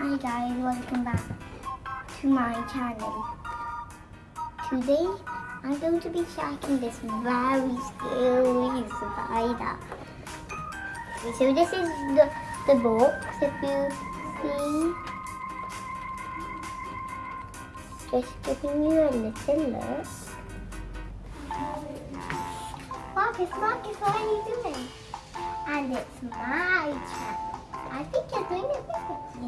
Hi guys, welcome back to my channel. Today, I'm going to be tracking this very scary spider. So this is the, the box, if you see. Just giving you a little look. Marcus, Marcus, what are you doing? And it's my channel. I think you're doing it perfectly.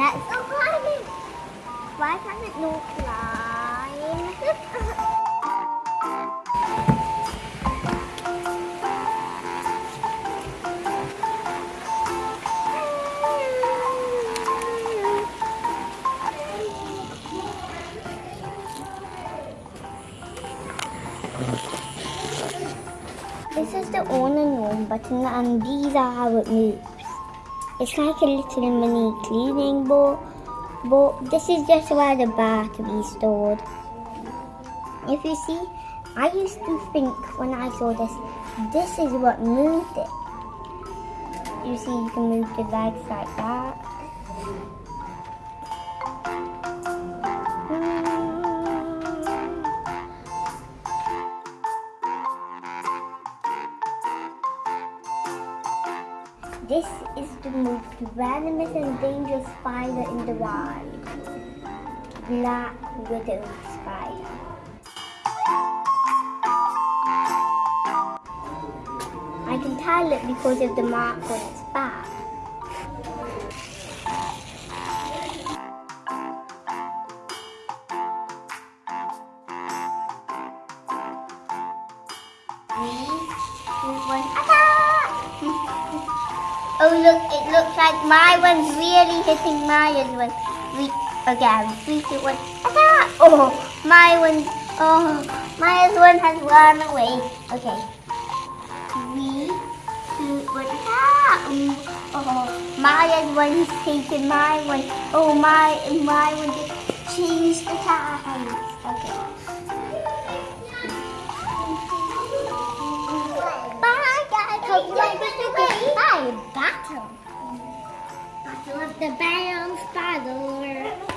Let's go climbing! Why can't it no climb? This is the on and on button and these are how it moves. It's like a little mini cleaning bowl, but this is just where the battery is stored. If you see, I used to think when I saw this, this is what moved it. You see, you can move the legs like that. This is the most venomous and dangerous spider in the wild. Black widow spider. I can tell it because of the mark on its back. Three, two, one, attack! Oh look, it looks like my one's really hitting Maya's one. Three, again, three, two, one, attack! Oh, my one, oh, Maya's one has run away. Okay. Three, two, one, attack! Oh, Maya's one is taking my one. Oh, my, and my one just changed the times. Okay. of the balanced bottle.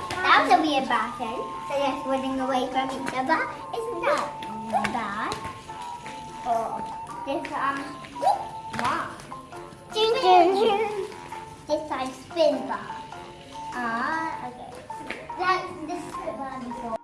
That was a weird button. So they're running away from each other. Isn't that bad? Oh, this um, wow. Ding, ding, ding. This time spin bar. Ah, okay. That's this spin bar before.